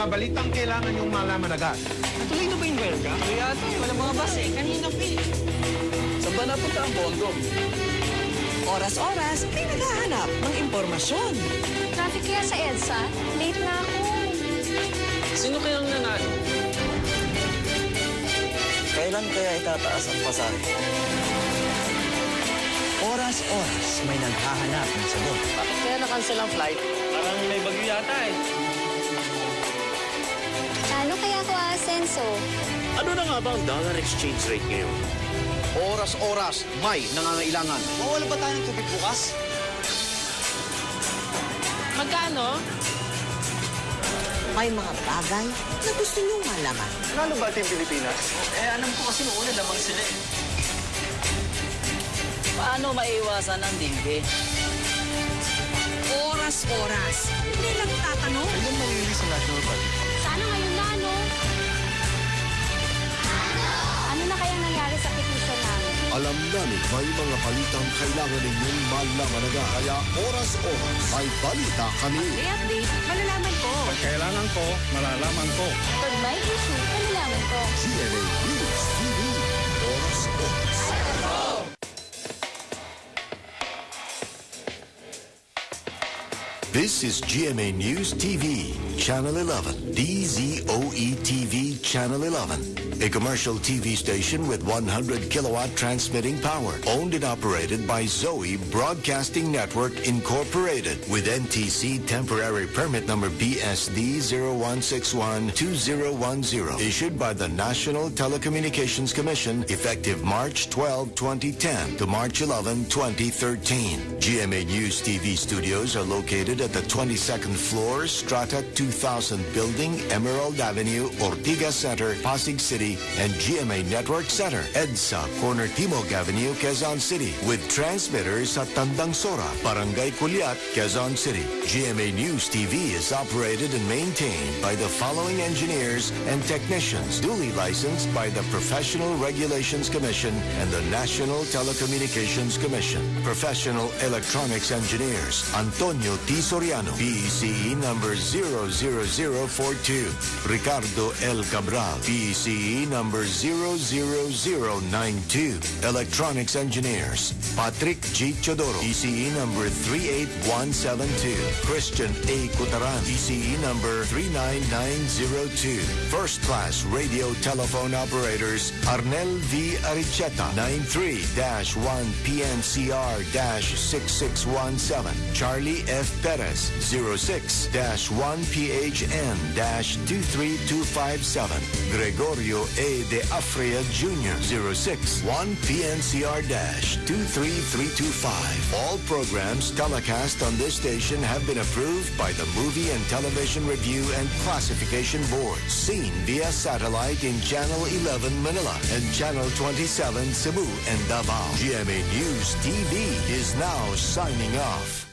mga balitang kailangan yung malaman agad. Natuloy na ba yung welga? Kaya ito, wala mga bus eh. Kanina pa eh. Saan ba napunta ang bondo? Oras-oras, may naghahanap ng impormasyon. Traffic kaya sa EDSA? Late na ako. Sino kayang nanalo? Kailan kaya itataas ang pasahe? Oras-oras may naghahanap ng sagot. Bakit kaya na-cancel ang flight? Parang may bagyo yata eh. Talo kaya ako asenso. Ano na nga ba ang dollar exchange rate ngayon? Oras-oras, may nangangailangan. Mawala ba tayo ng tubig bukas? Magkano? May mga bagay na gusto niyong malaman. Nalo ba Team Pilipinas? Eh, alam ko kasi noong una lamang sila eh. Paano maiwasan ang dingge? Oras-oras, hindi lang tatanong. Kailan malilinis ang national budget? Alam namin may mga balitang kailangan ninyong malaman agad. Kaya oras-oras may balita kami. May update, malalaman ko. Pag kailangan ko, malalaman ko. Pag may issue, kanalaman ko. GMA News TV. Oras-oras. This is GMA News TV, Channel 11, DZOE TV, Channel 11, a commercial TV station with 100 kilowatt transmitting power, owned and operated by Zoe Broadcasting Network Incorporated, with NTC temporary permit number BSD 01612010, issued by the National Telecommunications Commission, effective March 12, 2010 to March 11, 2013. GMA News TV studios are located at the 22nd floor, Strata 2000 Building, Emerald Avenue, Ortigas Center, Pasig City, and GMA Network Center, EDSA, Corner Timog Avenue, Quezon City, with transmitters at Tandang Sora, Barangay Culiat, Quezon City. GMA News TV is operated and maintained by the following engineers and technicians, duly licensed by the Professional Regulations Commission and the National Telecommunications Commission. Professional Electronics Engineers, Antonio T. Soriano, PECE number 00042. Ricardo L. Cabral, PECE number 00092. Electronics Engineers, Patrick G. Chodoro, ECE number 38172. Christian A. Cutaran, ECE number 39902. First Class Radio Telephone Operators, Arnel V. Aricheta, 93-1PNCR-6617. Charlie F. Perez, 06-1PHN-23257. Gregorio A. De Afria Jr., 06-1PNCR-23325. All programs telecast on this station have been approved by the Movie and Television Review and Classification Board. Seen via satellite in Channel 11 Manila and Channel 27 Cebu and Davao. GMA News TV is now signing off.